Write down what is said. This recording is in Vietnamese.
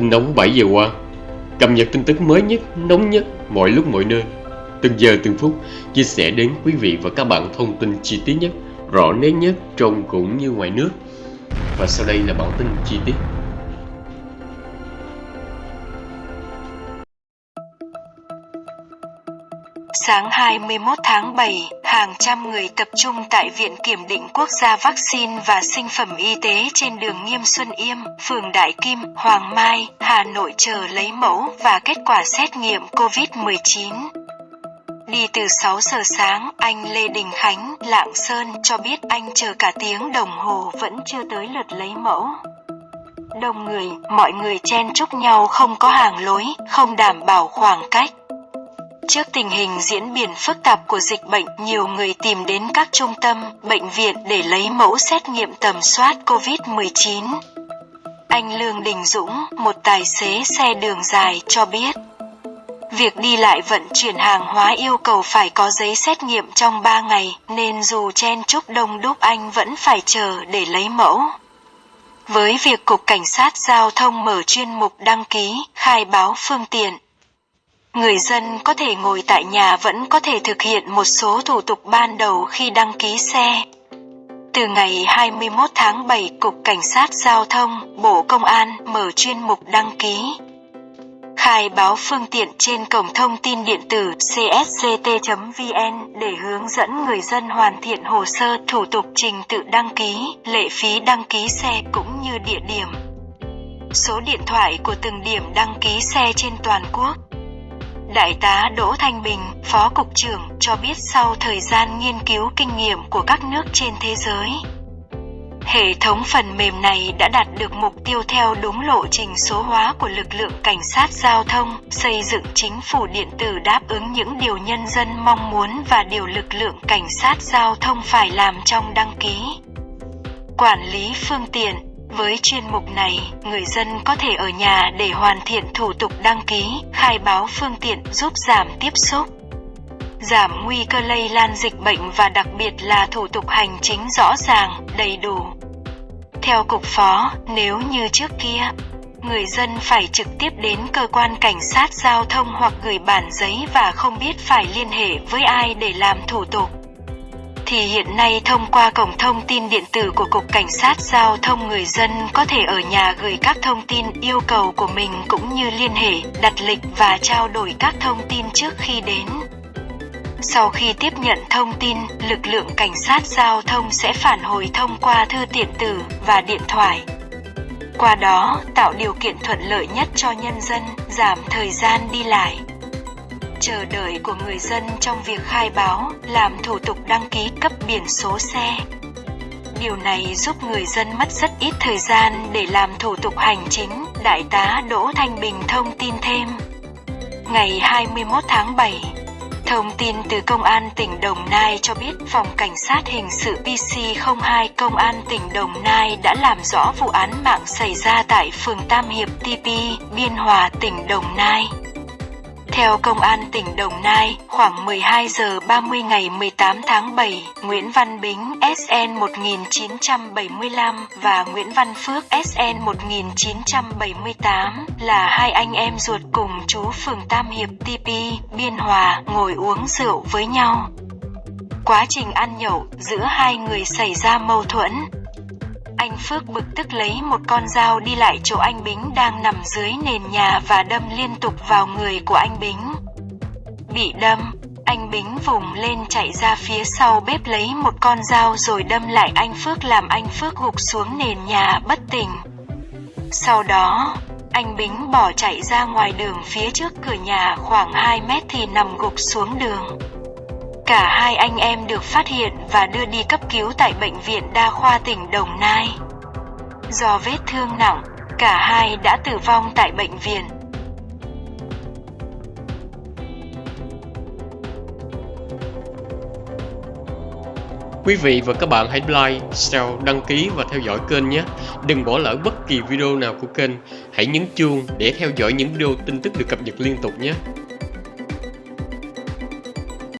Tin nóng 7 giờ qua. Cập nhật tin tức mới nhất, nóng nhất, mọi lúc mọi nơi. Từng giờ từng phút Chia sẻ đến quý vị và các bạn thông tin chi tiết nhất Rõ nét nhất trong cũng như ngoài nước. Và sau đây là bản tin chi tiết. Sáng 21 tháng 7, hàng trăm người tập trung tại Viện Kiểm định Quốc gia Vaccine và Sinh phẩm Y tế trên đường Nghiêm Xuân Yêm, phường Đại Kim, Hoàng Mai, Hà Nội chờ lấy mẫu và kết quả xét nghiệm COVID-19. Đi từ 6 giờ sáng, anh Lê Đình Khánh, Lạng Sơn cho biết anh chờ cả tiếng đồng hồ vẫn chưa tới lượt lấy mẫu. Đông người, mọi người chen chúc nhau không có hàng lối, không đảm bảo khoảng cách. Trước tình hình diễn biến phức tạp của dịch bệnh, nhiều người tìm đến các trung tâm, bệnh viện để lấy mẫu xét nghiệm tầm soát COVID-19. Anh Lương Đình Dũng, một tài xế xe đường dài cho biết, Việc đi lại vận chuyển hàng hóa yêu cầu phải có giấy xét nghiệm trong 3 ngày, nên dù chen chúc đông đúc anh vẫn phải chờ để lấy mẫu. Với việc Cục Cảnh sát Giao thông mở chuyên mục đăng ký, khai báo phương tiện, Người dân có thể ngồi tại nhà vẫn có thể thực hiện một số thủ tục ban đầu khi đăng ký xe. Từ ngày 21 tháng 7, Cục Cảnh sát Giao thông, Bộ Công an mở chuyên mục đăng ký. Khai báo phương tiện trên cổng thông tin điện tử csct.vn để hướng dẫn người dân hoàn thiện hồ sơ thủ tục trình tự đăng ký, lệ phí đăng ký xe cũng như địa điểm. Số điện thoại của từng điểm đăng ký xe trên toàn quốc Đại tá Đỗ Thanh Bình, Phó Cục trưởng, cho biết sau thời gian nghiên cứu kinh nghiệm của các nước trên thế giới, hệ thống phần mềm này đã đạt được mục tiêu theo đúng lộ trình số hóa của lực lượng cảnh sát giao thông, xây dựng chính phủ điện tử đáp ứng những điều nhân dân mong muốn và điều lực lượng cảnh sát giao thông phải làm trong đăng ký. Quản lý phương tiện với chuyên mục này, người dân có thể ở nhà để hoàn thiện thủ tục đăng ký, khai báo phương tiện giúp giảm tiếp xúc, giảm nguy cơ lây lan dịch bệnh và đặc biệt là thủ tục hành chính rõ ràng, đầy đủ. Theo cục phó, nếu như trước kia, người dân phải trực tiếp đến cơ quan cảnh sát giao thông hoặc gửi bản giấy và không biết phải liên hệ với ai để làm thủ tục thì hiện nay thông qua cổng thông tin điện tử của Cục Cảnh sát Giao thông người dân có thể ở nhà gửi các thông tin yêu cầu của mình cũng như liên hệ, đặt lịch và trao đổi các thông tin trước khi đến. Sau khi tiếp nhận thông tin, lực lượng cảnh sát giao thông sẽ phản hồi thông qua thư điện tử và điện thoại. Qua đó, tạo điều kiện thuận lợi nhất cho nhân dân, giảm thời gian đi lại chờ đợi của người dân trong việc khai báo, làm thủ tục đăng ký cấp biển số xe. Điều này giúp người dân mất rất ít thời gian để làm thủ tục hành chính, Đại tá Đỗ Thanh Bình thông tin thêm. Ngày 21 tháng 7, Thông tin từ Công an tỉnh Đồng Nai cho biết Phòng Cảnh sát Hình sự PC02 Công an tỉnh Đồng Nai đã làm rõ vụ án mạng xảy ra tại phường Tam Hiệp TP, Biên Hòa, tỉnh Đồng Nai. Theo Công an tỉnh Đồng Nai, khoảng 12 giờ 30 ngày 18 tháng 7, Nguyễn Văn Bính SN 1975 và Nguyễn Văn Phước SN 1978 là hai anh em ruột cùng chú phường Tam Hiệp TP, Biên Hòa ngồi uống rượu với nhau. Quá trình ăn nhậu, giữa hai người xảy ra mâu thuẫn, Phước bực tức lấy một con dao đi lại chỗ anh Bính đang nằm dưới nền nhà và đâm liên tục vào người của anh Bính. Bị đâm, anh Bính vùng lên chạy ra phía sau bếp lấy một con dao rồi đâm lại anh Phước làm anh Phước gục xuống nền nhà bất tỉnh. Sau đó, anh Bính bỏ chạy ra ngoài đường phía trước cửa nhà khoảng 2 mét thì nằm gục xuống đường. Cả hai anh em được phát hiện và đưa đi cấp cứu tại Bệnh viện Đa khoa tỉnh Đồng Nai. Do vết thương nặng, cả hai đã tử vong tại bệnh viện. Quý vị và các bạn hãy like, share, đăng ký và theo dõi kênh nhé. Đừng bỏ lỡ bất kỳ video nào của kênh. Hãy nhấn chuông để theo dõi những video tin tức được cập nhật liên tục nhé.